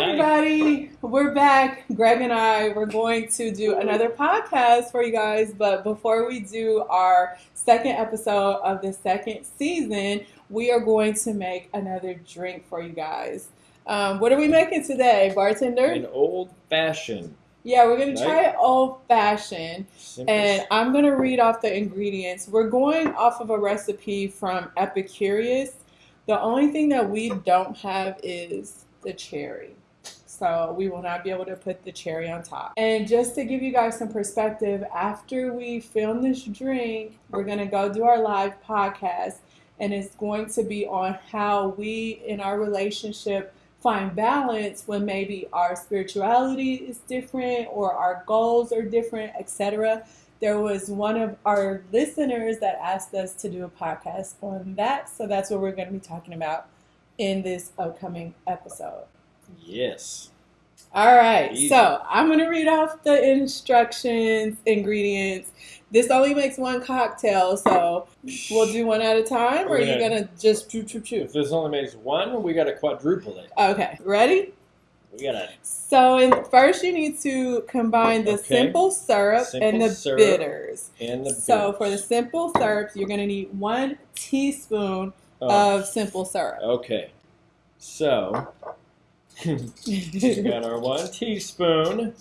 everybody. We're back. Greg and I, we're going to do another podcast for you guys. But before we do our second episode of the second season, we are going to make another drink for you guys. Um, what are we making today, bartender? An old fashioned. Yeah, we're going to try it old fashioned. Simple. And I'm going to read off the ingredients. We're going off of a recipe from Epicurious. The only thing that we don't have is the cherry. So we will not be able to put the cherry on top. And just to give you guys some perspective, after we film this drink, we're going to go do our live podcast. And it's going to be on how we in our relationship find balance when maybe our spirituality is different or our goals are different, etc. There was one of our listeners that asked us to do a podcast on that, so that's what we're going to be talking about in this upcoming episode. Yes. All right, Easy. so I'm going to read off the instructions, ingredients. This only makes one cocktail, so we'll do one at a time, or We're you gonna- going to just choo choo choo? If this only makes one, we got to quadruple it. Okay, ready? We got to. So in, first, you need to combine the Okay. simple syrup Simple and the syrup bitters. And the So bitters. for the simple syrups, you're going to need one teaspoon Oh, of simple syrup. okay. So, we got our one teaspoon.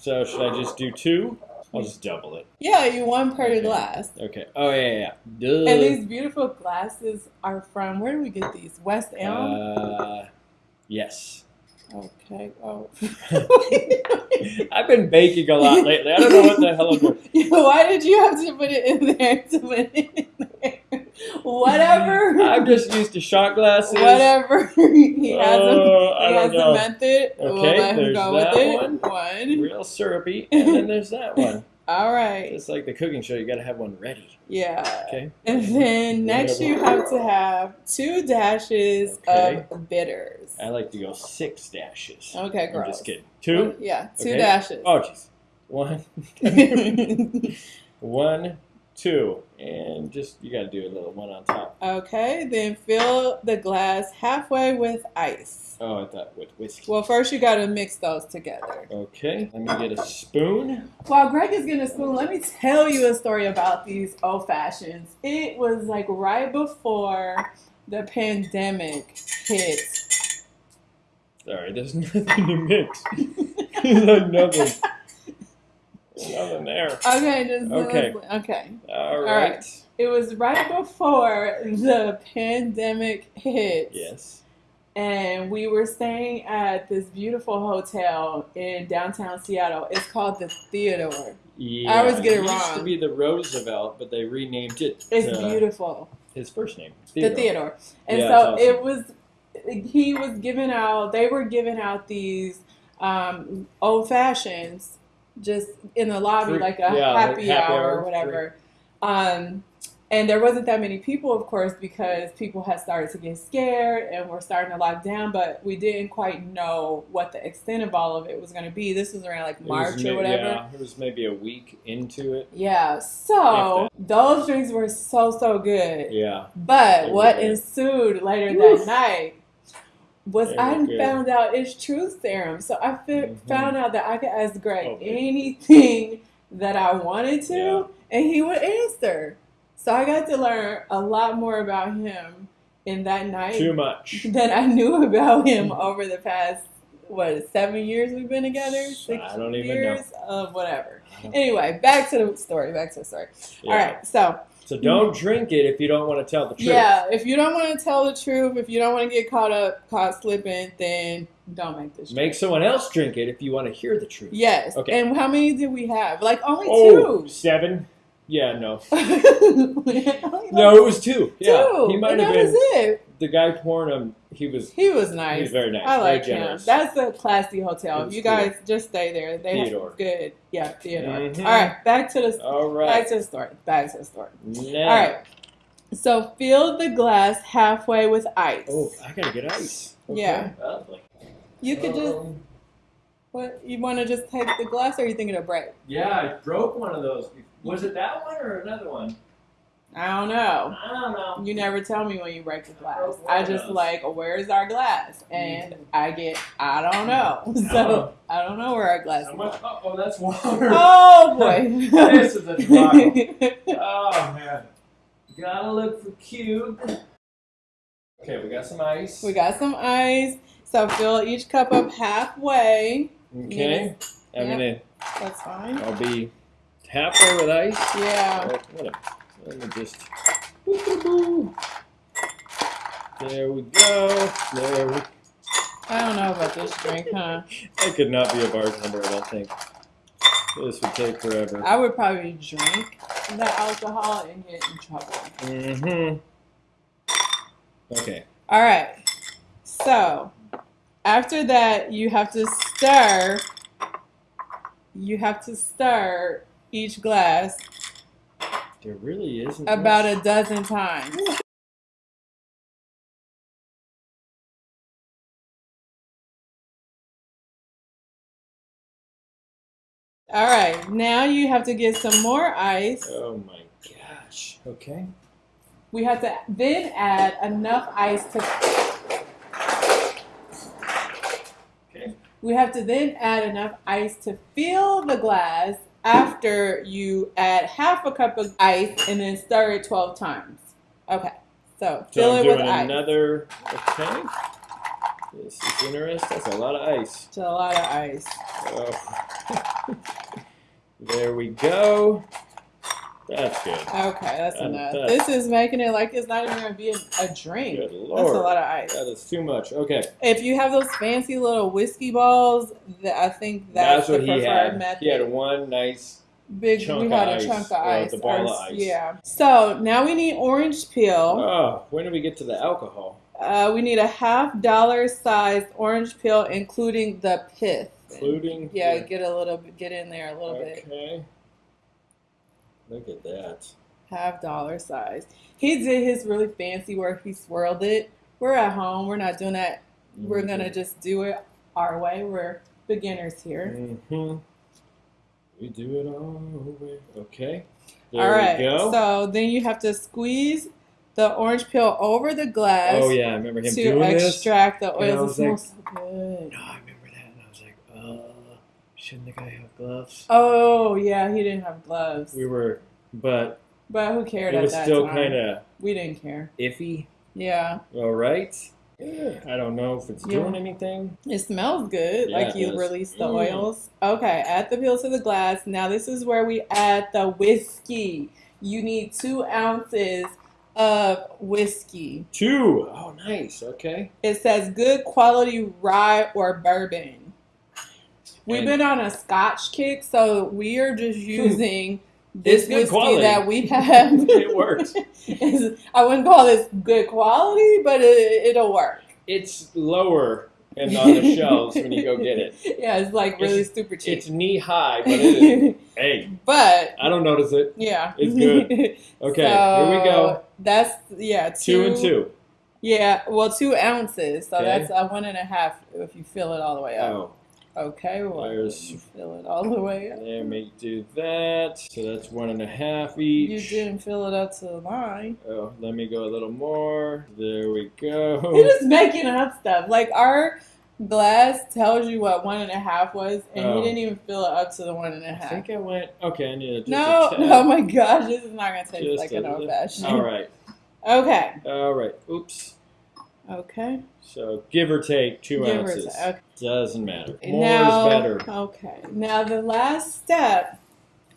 So, should I just do two? I'll just double it. yeah, you one per Okay. glass. Okay. Oh, yeah, yeah. Duh. And these beautiful glasses are from where do we get these? West Elm. Uh, yes. okay. Oh. I've been baking a lot lately. I don't know what the hell I'm doing. Why did you have to put it in there to put it in there? Whatever. I'm just used to shot glasses. Whatever. he has a, Oh, he has know. a method. we'll Okay, let him there's go that with it. one. One. Real syrupy. And then there's that one. All right. It's like the cooking show. You got to have one ready. Yeah. Okay. And then next you have to have two dashes Okay. of bitters. I like to go six dashes. Okay, I'm just kidding. Two? Yeah, two Okay. dashes. Oh, jeez. One, one, two. And just, you got to do a little one on top. okay, then fill the glass halfway with ice. Oh, I thought with whiskey. Well, first you got to mix those together. Okay. Let me get a spoon. While Greg is getting a spoon, let me tell you a story about these old fashions. It was like right before the pandemic hit. Sorry, there's nothing to mix. there's like nothing. Nothing there. Okay, just Okay. okay. All right. right. It was right before the pandemic hit. Yes. And we were staying at this beautiful hotel in downtown Seattle. It's called the Theodore. Yeah. I always get it used wrong. to be the Roosevelt, but they renamed it. It's to beautiful. His first name. The Theodore. And Yeah, so it's it was, he was giving out, they were giving out these um, old fashions just in the lobby, like a yeah, like happy, happy hour or whatever. Um, and there wasn't that many people, of course, because people had started to get scared and were starting to lock down, but we didn't quite know what the extent of all of it was going to be. This was around like March or whatever. Yeah, it was maybe a week into it. Yeah, so those drinks were so so good. Yeah. But what ensued later Woof. that night was They I found out it's truth serum. So I fi- Mhm. found out that I could ask Greg baby. anything that I wanted to, Yeah. and he would answer. So I got to learn a lot more about him in that night Too much. than I knew about him over the past what seven years we've been together. Six I don't even know. of whatever. Anyway, back to the story. Back to the story. Yeah. All right, so So don't drink it if you don't want to tell the truth. yeah, if you don't want to tell the truth, if you don't want to get caught up, caught slipping, then don't make this. Make someone else drink it if you want to hear the truth. Yes. Okay. And how many did we have? Like only Oh, two. seven? Yeah, no. No, it was two. Yeah. two. He might and have that been was it. The guy pouring them. He was He was nice. he nice. was very nice. I like him. That's a classy hotel. It was You cool. guys just stay there. They Theodore. have good. Yeah, Theodore. Mhm. All right, back to the All back right. to the story. Back to the story. Now. All right. So fill the glass halfway with ice. Oh, I gotta get ice. Okay. Yeah. Lovely. You could just Um, what you want to just take the glass, or are you thinking of break? Yeah, I broke one of those. Was it that one or another one? I don't know. I don't know. You never tell me when you break the glass. Oh, I just yes. like, where's our glass? And I get, I don't know. So I don't know where our glass How is. much? Oh, that's water. Oh boy. This is a debacle. Oh man. Gotta look for cube. Okay, we got some ice. we got some ice. So fill each cup up halfway. Okay. I'm Yep. gonna. That's fine. I'll be halfway with ice. Yeah. Oh, What a- Let me just. There we go. There we. I don't know about this drink, huh? I could not be a bartender. I don't think. This would take forever. I would probably drink the alcohol and get in trouble. Mm-hmm. Okay. All right. So after that, you have to stir. You have to stir each glass There really isn't. about much. a dozen times. All right. Now you have to get some more ice. Oh my gosh. Okay. We have to then add enough ice to. Okay. We have to then add enough ice to fill the glass after you add half a cup of ice and then stir it 12 times. Okay. So So fill I'm it with ice. another. Okay. This is interesting. That's a lot of ice. It's a lot of ice. Oh. there we go. That's good. Okay, that's enough. that- This is making it like it's not even going to be a, a drink. Good lord. That's a lot of ice. That is too much. Okay. If you have those fancy little whiskey balls, that I think that's, That's, what the he had. method. He had one nice. Big, chunk we of had a ice, chunk of ice. the ball of ice. Yeah. So now we need orange peel. Oh, when do we get to the alcohol? Uh, we need a half dollar sized orange peel, including the pith. Including. Yeah, get a little get in there a little bit. Okay. Look at that. Half dollar size. He did his really fancy work. he swirled it. We're at home. We're not doing that. We're gonna just do it our way. We're beginners here. Mm-hmm. We do it all over. Okay. There All right. So then you have to squeeze the orange peel over the glass oh yeah, I remember him to doing this. extract the oils. It was like- smells so good. No, I remember that, and I was like, uh, shouldn't the guy have gloves? Oh yeah, he didn't have gloves. We were, but But who cared it at was that still kind of We didn't care. iffy. Yeah, All right. I don't know if it's Yeah. doing anything. it smells good. Yeah, like you release the Mm. oils. Okay, add the peel to the glass. Now this is where we add the whiskey. You need two ounces of whiskey. Two. Oh, nice. Okay. It says good quality rye or bourbon. We've And- been on a Scotch kick, so we are just using this good whiskey quality. that we have. It works. I wouldn't call this good quality, but it, it'll work. It's lower and on the shelves when you go get it. Yeah, it's like really super cheap. It's knee high, but it is. hey, but I don't notice it. yeah, It's good. Okay, here we go. That's yeah, two, Two and two. Yeah, well, two ounces. So Okay. that's a one and a half if you fill it all the way up. Oh, Okay, well, There's- you fill it all the way up. let make do that. So that's one and a half You each. You didn't fill it up to the line. Oh, let me go a little more. There we go. You're just making up stuff. Like our glass tells you what one and a half was, and Oh. he didn't even fill it up to the one and a I half. think I went. Okay, I need just No, a tad. oh my gosh, this is not gonna taste Just like a an old little- fashioned. All right. Okay. All right. Oops. Okay. So give or take two Give ounces. take. Okay. Doesn't matter. More now, is better. Okay. Now the last step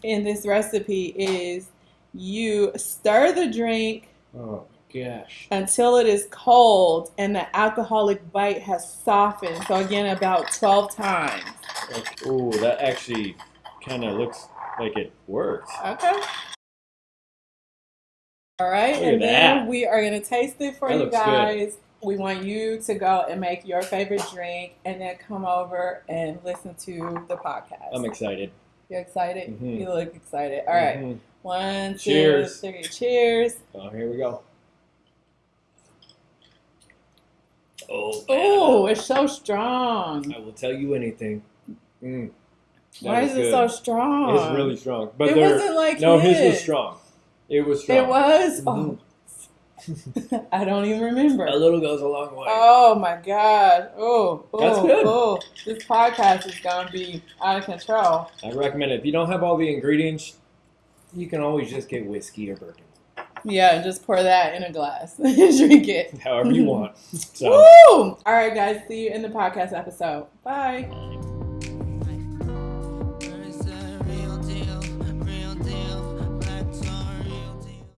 in this recipe is you stir the drink Oh gosh. until it is cold and the alcoholic bite has softened. So again, about 12 times. Okay. Ooh, that actually kind of looks like it worked. Okay. All right, Look and then that. we are gonna taste it for That you looks good. We want you to go and make your favorite drink, and then come over and listen to the podcast. I'm excited. You're excited? Mhm. You look excited. All right, Mhm. one, two, Cheers. three. Cheers. Oh, here we go. Oh, Oh, it's so strong. I will tell you anything. Mm, Why is it so strong? It's really strong, but it wasn't like no, his. his was strong. It was strong. It was. Mhm. Oh, I don't even remember. A little goes a long way. Oh my god. Oh, oh, That's good. oh. This podcast is gonna be out of control. I recommend it. If you don't have all the ingredients, you can always just get whiskey or bourbon, Yeah, and just pour that in a glass and drink it. however you want. So. Woo! All right, guys. See you in the podcast episode. Bye.